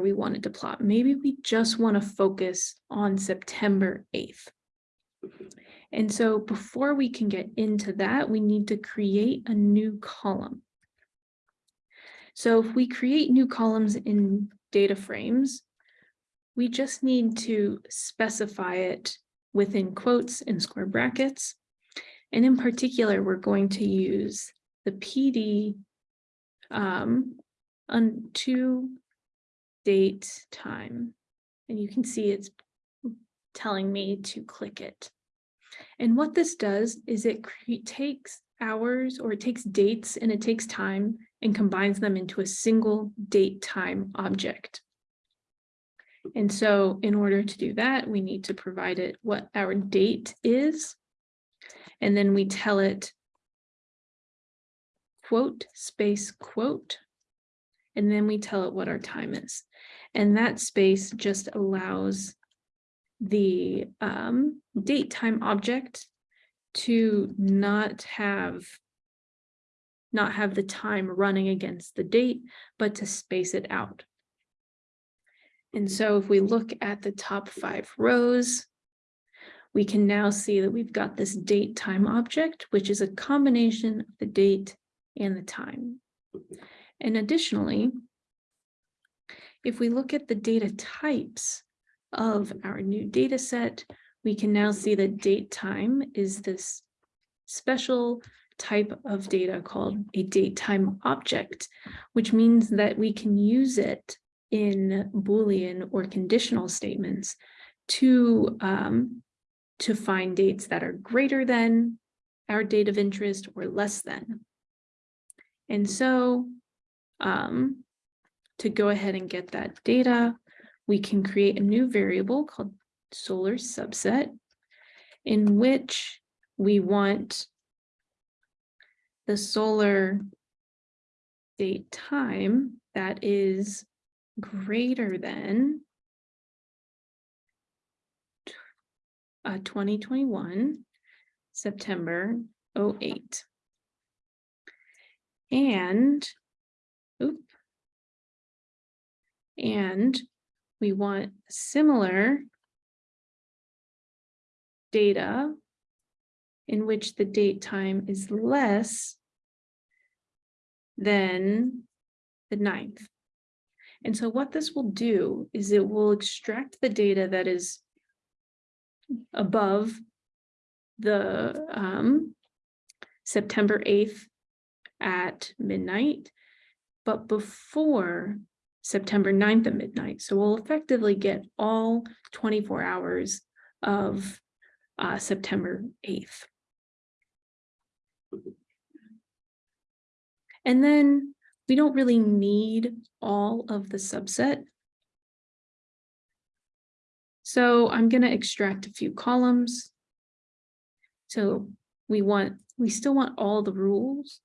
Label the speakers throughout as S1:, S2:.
S1: we wanted to plot. Maybe we just want to focus on September 8th. And so before we can get into that, we need to create a new column. So if we create new columns in data frames, we just need to specify it within quotes and square brackets. And in particular, we're going to use the PD um, on to date time. And you can see it's telling me to click it. And what this does is it takes hours or it takes dates and it takes time and combines them into a single date time object. And so in order to do that, we need to provide it what our date is. And then we tell it quote space quote. And then we tell it what our time is. And that space just allows the um, date time object to not have not have the time running against the date, but to space it out. And so if we look at the top five rows, we can now see that we've got this date time object, which is a combination of the date and the time. And additionally, if we look at the data types of our new data set, we can now see that date time is this special type of data called a date time object, which means that we can use it in Boolean or conditional statements to, um, to find dates that are greater than our date of interest or less than. And so um, to go ahead and get that data, we can create a new variable called solar subset in which we want the solar date time that is greater than uh, 2021 September 08. And, and we want similar data in which the date time is less than the ninth. And so what this will do is it will extract the data that is above the um, September 8th at midnight, but before September 9th at midnight. So we'll effectively get all 24 hours of uh, September 8th. And then we don't really need all of the subset. So I'm going to extract a few columns. So we want, we still want all the rules,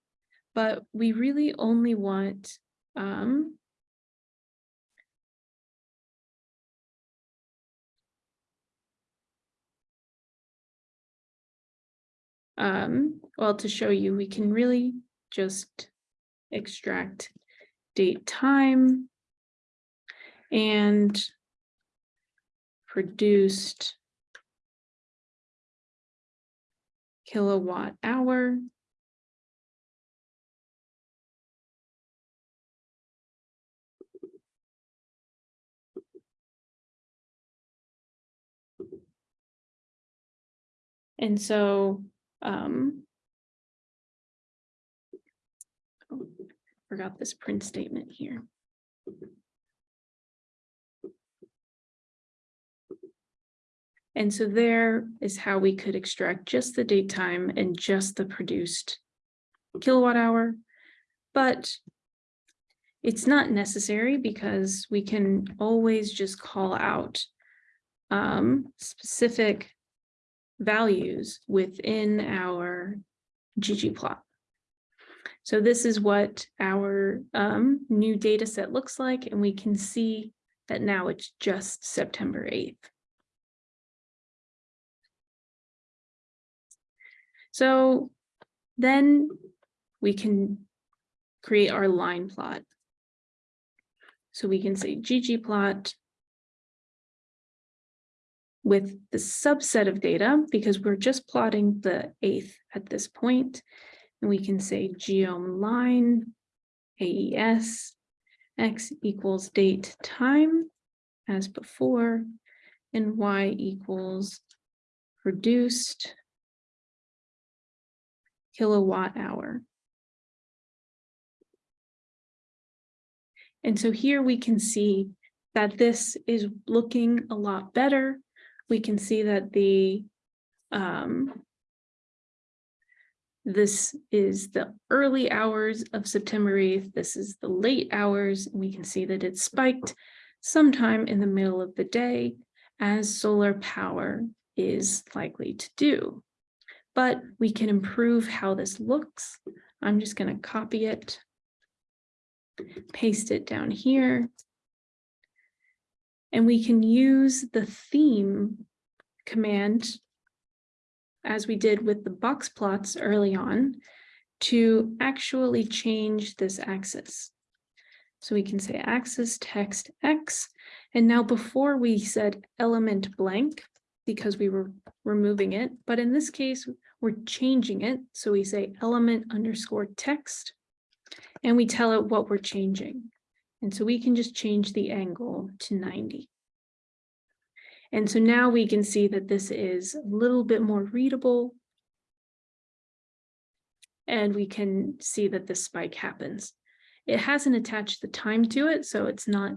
S1: but we really only want um, um, well, to show you, we can really just extract date time and produced kilowatt hour. And so um, oh, forgot this print statement here. And so there is how we could extract just the date time and just the produced kilowatt hour. But it's not necessary because we can always just call out um, specific values within our ggplot. So this is what our um, new data set looks like, and we can see that now it's just September 8th. So then we can create our line plot. So we can say ggplot with the subset of data because we're just plotting the eighth at this point. And we can say geom line AES x equals date time as before and y equals produced kilowatt hour. And so here we can see that this is looking a lot better. We can see that the um, this is the early hours of September 8th. This is the late hours. We can see that it spiked sometime in the middle of the day as solar power is likely to do. But we can improve how this looks. I'm just going to copy it, paste it down here. And we can use the theme command as we did with the box plots early on, to actually change this axis. So we can say axis text X. And now before we said element blank because we were removing it, but in this case, we're changing it. So we say element underscore text and we tell it what we're changing. And so we can just change the angle to 90. And so now we can see that this is a little bit more readable. And we can see that this spike happens. It hasn't attached the time to it, so it's not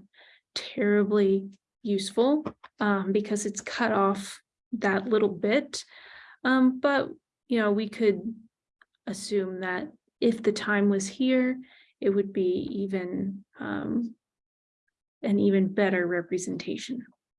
S1: terribly useful um, because it's cut off that little bit. Um, but, you know, we could assume that if the time was here, it would be even um, an even better representation.